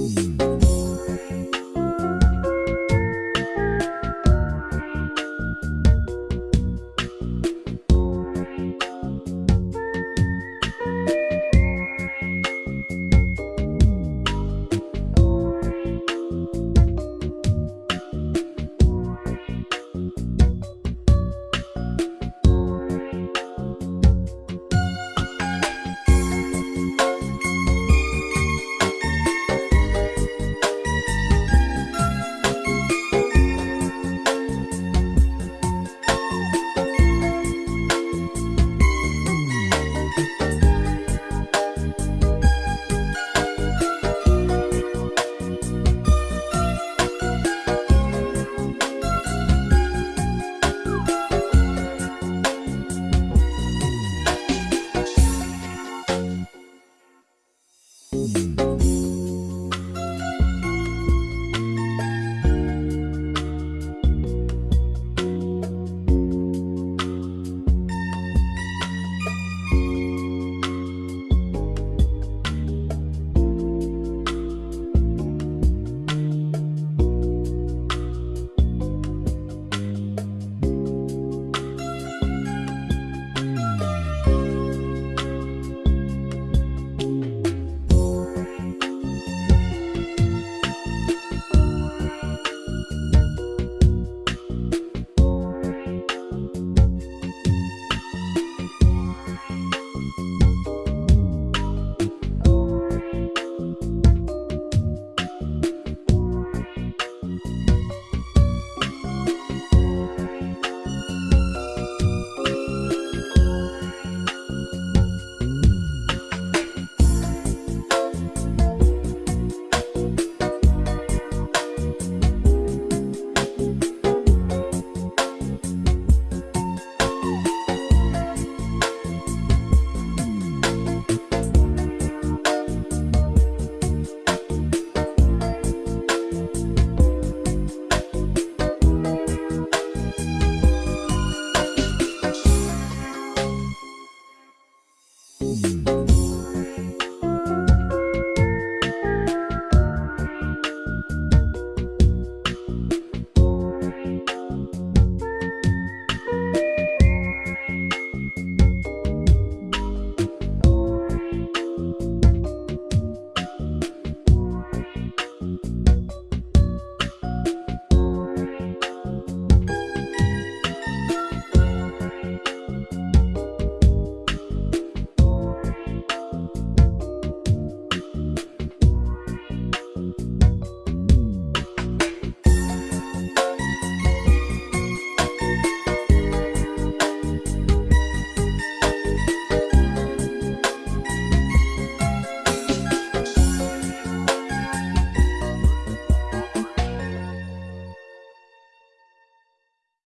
Música